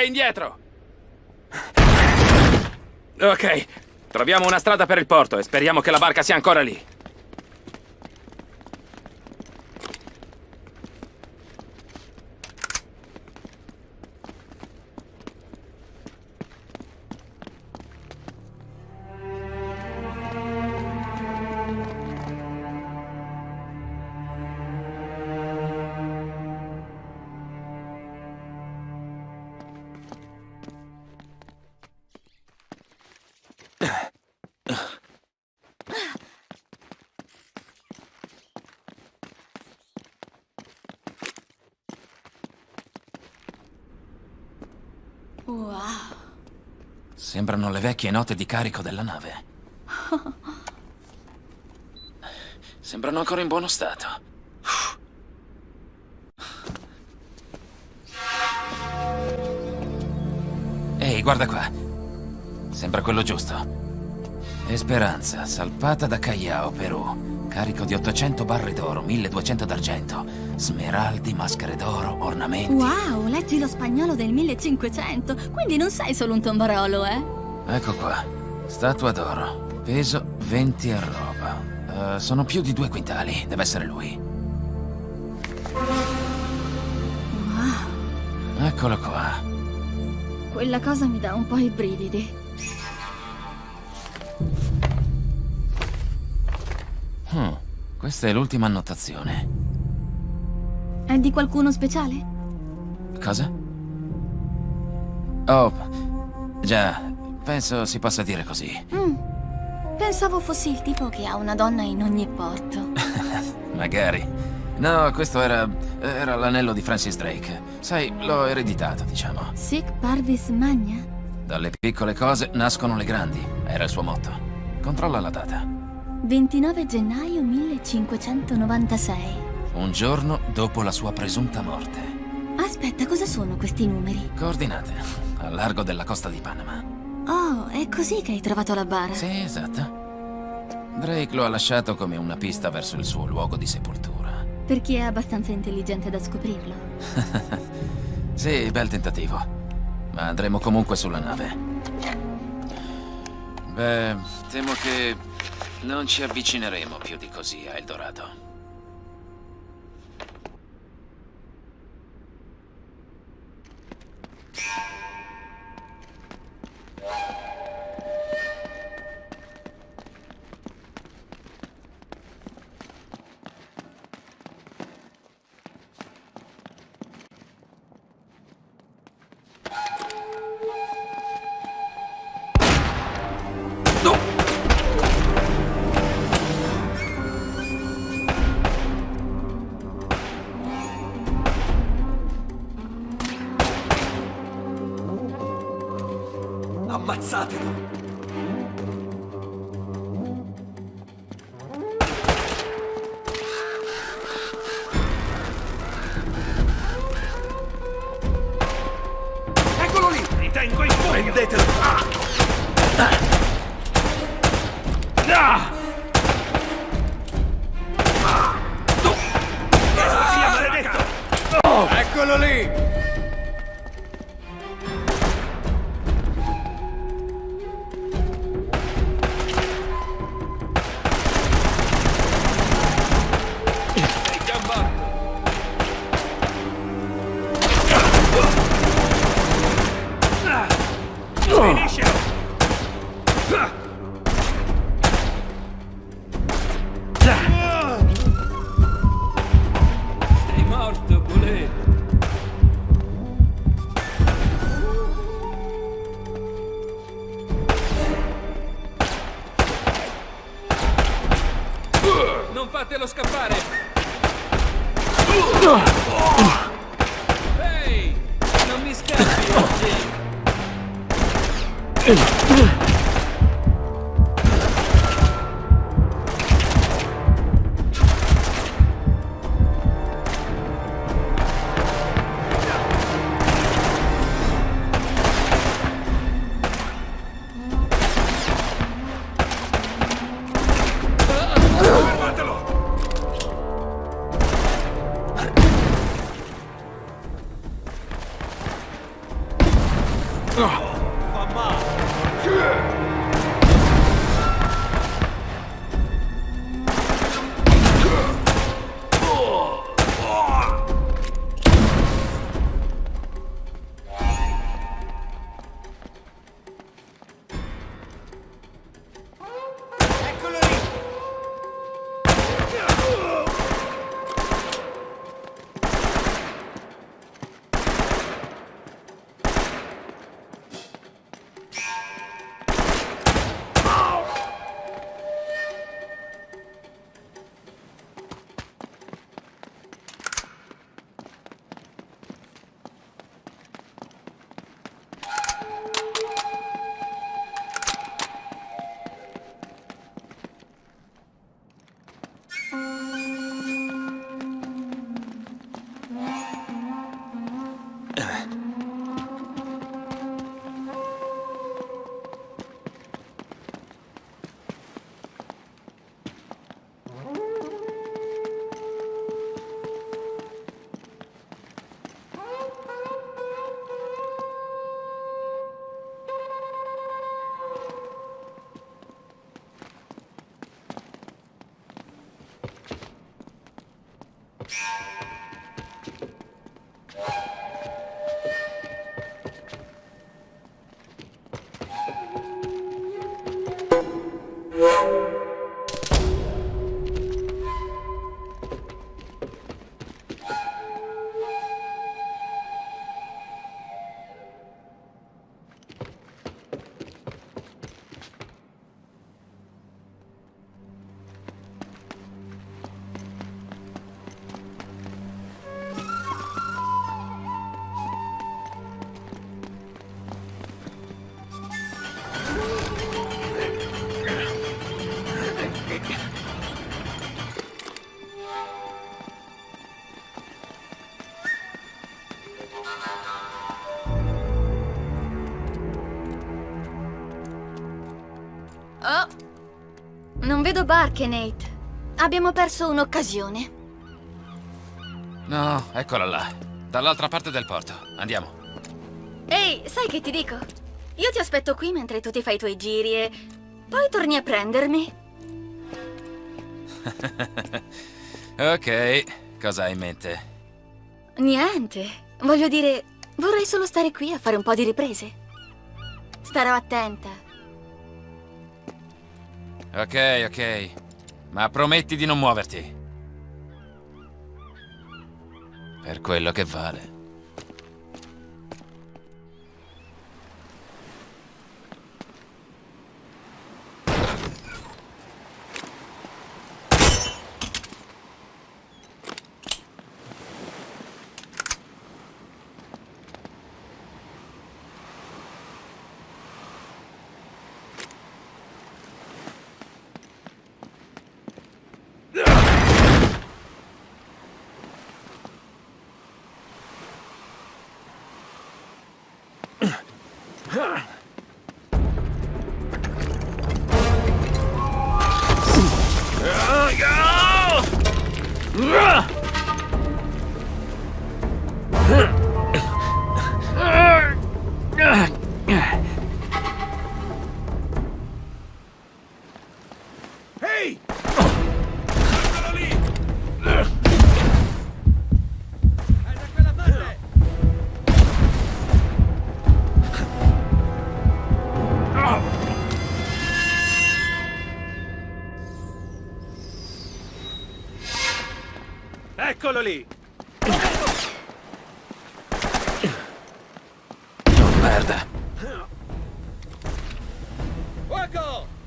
e indietro! Ok, troviamo una strada per il porto e speriamo che la barca sia ancora lì. Wow. Sembrano le vecchie note di carico della nave. Sembrano ancora in buono stato. Ehi, guarda qua. Sembra quello giusto. Esperanza, salpata da Callao, Perù. Carico di 800 barre d'oro, 1200 d'argento. Smeraldi, maschere d'oro, ornamenti. Wow, leggi lo spagnolo del 1500, quindi non sei solo un tombarolo, eh? Ecco qua. Statua d'oro. Peso 20 a roba. Eh, sono più di due quintali. Deve essere lui. Wow, Eccolo qua. quella cosa mi dà un po' i brividi. Hmm, Questa è l'ultima annotazione. È di qualcuno speciale? Cosa? Oh, già, penso si possa dire così. Mm. Pensavo fossi il tipo che ha una donna in ogni porto. Magari. No, questo era... era l'anello di Francis Drake. Sai, l'ho ereditato, diciamo. Sic parvis magna? Dalle piccole cose nascono le grandi, era il suo motto. Controlla la data. 29 gennaio 1596. Un giorno dopo la sua presunta morte. Aspetta, cosa sono questi numeri? Coordinate, a largo della costa di Panama. Oh, è così che hai trovato la bara? Sì, esatto. Drake lo ha lasciato come una pista verso il suo luogo di sepoltura. Per chi è abbastanza intelligente da scoprirlo. Sì, bel tentativo. Ma andremo comunque sulla nave. Beh, temo che non ci avvicineremo più di così a Eldorado. Prendetelo! Ah! Maledetto! Eccolo lì! Fatelo scappare! Vedo barche, Nate. Abbiamo perso un'occasione. No, eccola là. Dall'altra parte del porto. Andiamo. Ehi, sai che ti dico? Io ti aspetto qui mentre tu ti fai i tuoi giri e poi torni a prendermi. Ok, cosa hai in mente? Niente. Voglio dire, vorrei solo stare qui a fare un po' di riprese. Starò attenta. Ok, ok. Ma prometti di non muoverti. Per quello che vale. Eccolo lì. Merda. Fuoco!